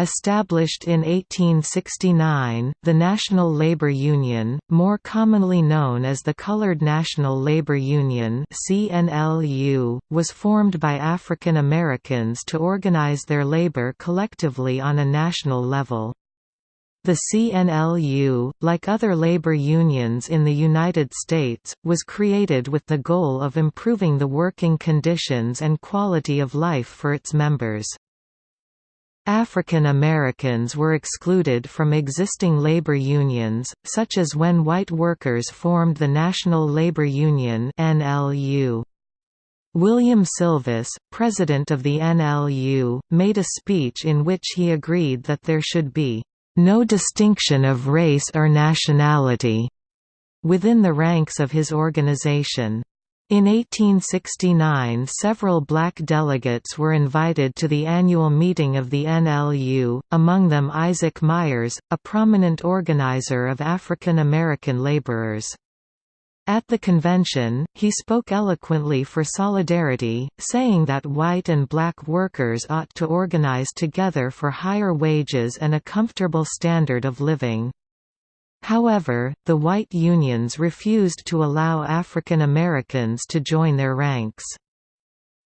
Established in 1869, the National Labor Union, more commonly known as the Colored National Labor Union (CNLU), was formed by African Americans to organize their labor collectively on a national level. The CNLU, like other labor unions in the United States, was created with the goal of improving the working conditions and quality of life for its members. African Americans were excluded from existing labor unions, such as when white workers formed the National Labor Union NLU. William Sylvis, president of the NLU, made a speech in which he agreed that there should be no distinction of race or nationality within the ranks of his organization. In 1869 several black delegates were invited to the annual meeting of the NLU, among them Isaac Myers, a prominent organizer of African American laborers. At the convention, he spoke eloquently for solidarity, saying that white and black workers ought to organize together for higher wages and a comfortable standard of living. However, the white unions refused to allow African Americans to join their ranks.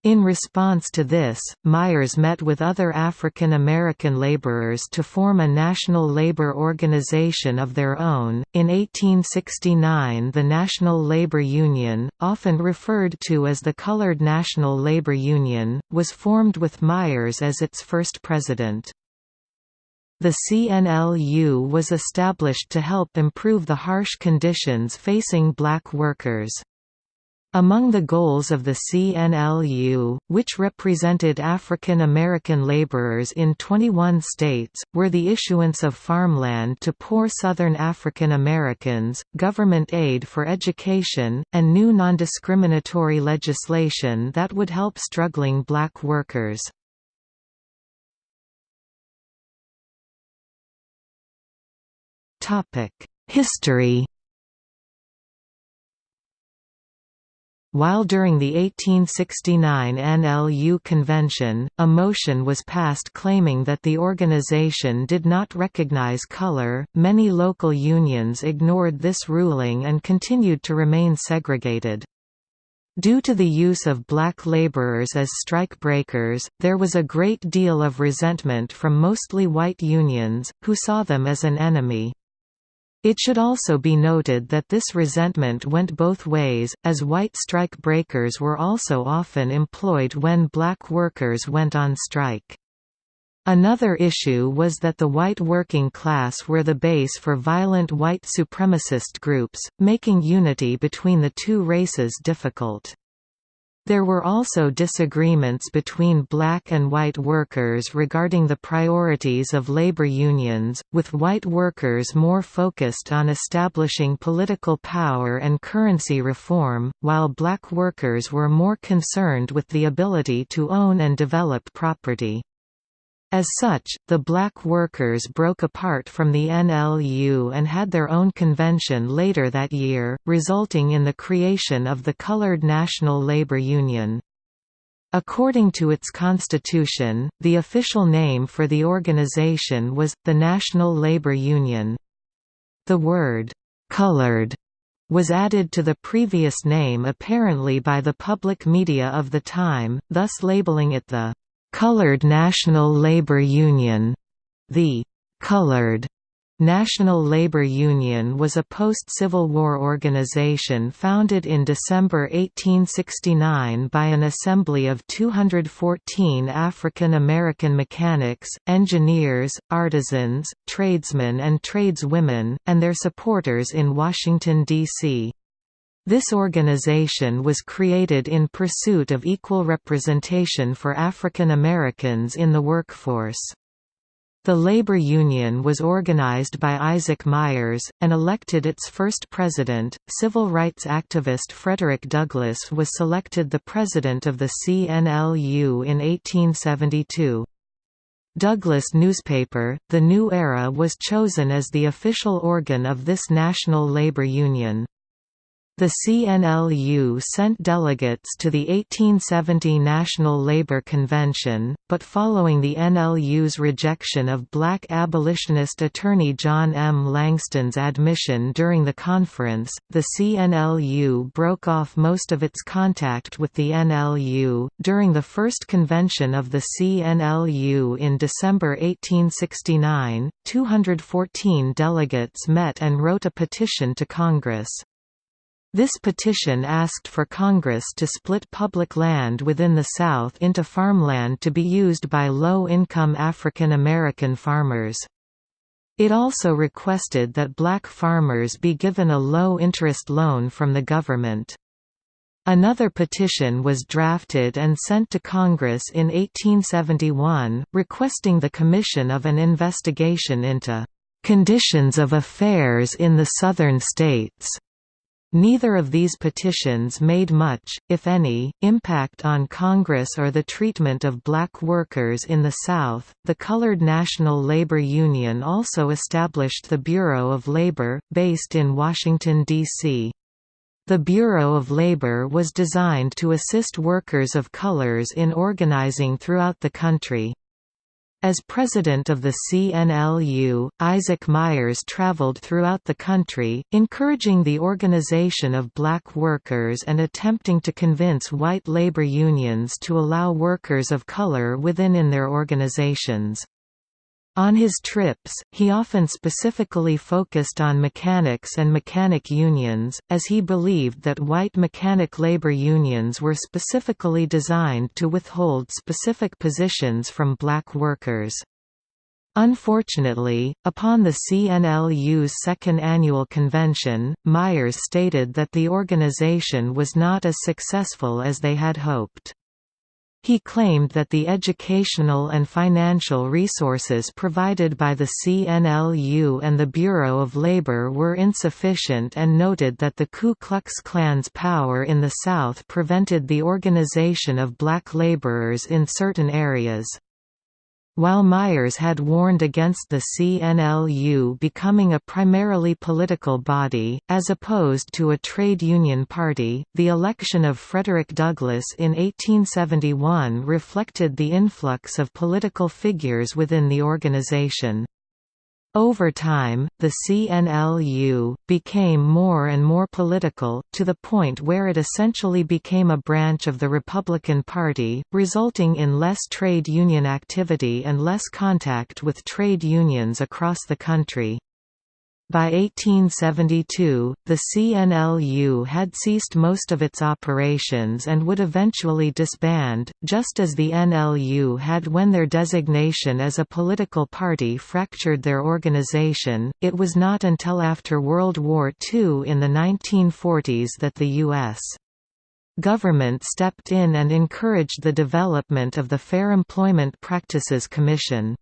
In response to this, Myers met with other African American laborers to form a national labor organization of their own. In 1869, the National Labor Union, often referred to as the Colored National Labor Union, was formed with Myers as its first president. The CNLU was established to help improve the harsh conditions facing black workers. Among the goals of the CNLU, which represented African American laborers in 21 states, were the issuance of farmland to poor Southern African Americans, government aid for education, and new nondiscriminatory legislation that would help struggling black workers. History While during the 1869 NLU convention, a motion was passed claiming that the organization did not recognize color, many local unions ignored this ruling and continued to remain segregated. Due to the use of black laborers as strike breakers, there was a great deal of resentment from mostly white unions, who saw them as an enemy. It should also be noted that this resentment went both ways, as white strike breakers were also often employed when black workers went on strike. Another issue was that the white working class were the base for violent white supremacist groups, making unity between the two races difficult. There were also disagreements between black and white workers regarding the priorities of labor unions, with white workers more focused on establishing political power and currency reform, while black workers were more concerned with the ability to own and develop property. As such, the black workers broke apart from the NLU and had their own convention later that year, resulting in the creation of the Colored National Labor Union. According to its constitution, the official name for the organization was, the National Labor Union. The word, "'colored' was added to the previous name apparently by the public media of the time, thus labeling it the Colored National Labor Union. The Colored National Labor Union was a post-Civil War organization founded in December 1869 by an assembly of 214 African American mechanics, engineers, artisans, tradesmen and tradeswomen, and their supporters in Washington, D.C. This organization was created in pursuit of equal representation for African Americans in the workforce. The labor union was organized by Isaac Myers, and elected its first president. Civil rights activist Frederick Douglass was selected the president of the CNLU in 1872. Douglass newspaper, The New Era was chosen as the official organ of this national labor union. The CNLU sent delegates to the 1870 National Labour Convention, but following the NLU's rejection of black abolitionist attorney John M. Langston's admission during the conference, the CNLU broke off most of its contact with the NLU. During the first convention of the CNLU in December 1869, 214 delegates met and wrote a petition to Congress. This petition asked for Congress to split public land within the South into farmland to be used by low-income African American farmers. It also requested that black farmers be given a low-interest loan from the government. Another petition was drafted and sent to Congress in 1871, requesting the commission of an investigation into "...conditions of affairs in the Southern states." Neither of these petitions made much, if any, impact on Congress or the treatment of black workers in the South. The Colored National Labor Union also established the Bureau of Labor, based in Washington, D.C. The Bureau of Labor was designed to assist workers of colors in organizing throughout the country. As president of the CNLU, Isaac Myers traveled throughout the country, encouraging the organization of black workers and attempting to convince white labor unions to allow workers of color within in their organizations. On his trips, he often specifically focused on mechanics and mechanic unions, as he believed that white mechanic labor unions were specifically designed to withhold specific positions from black workers. Unfortunately, upon the CNLU's second annual convention, Myers stated that the organization was not as successful as they had hoped. He claimed that the educational and financial resources provided by the CNLU and the Bureau of Labor were insufficient and noted that the Ku Klux Klan's power in the South prevented the organization of black laborers in certain areas. While Myers had warned against the CNLU becoming a primarily political body, as opposed to a trade union party, the election of Frederick Douglass in 1871 reflected the influx of political figures within the organization. Over time, the CNLU, became more and more political, to the point where it essentially became a branch of the Republican Party, resulting in less trade union activity and less contact with trade unions across the country. By 1872, the CNLU had ceased most of its operations and would eventually disband, just as the NLU had when their designation as a political party fractured their organization. It was not until after World War II in the 1940s that the U.S. government stepped in and encouraged the development of the Fair Employment Practices Commission.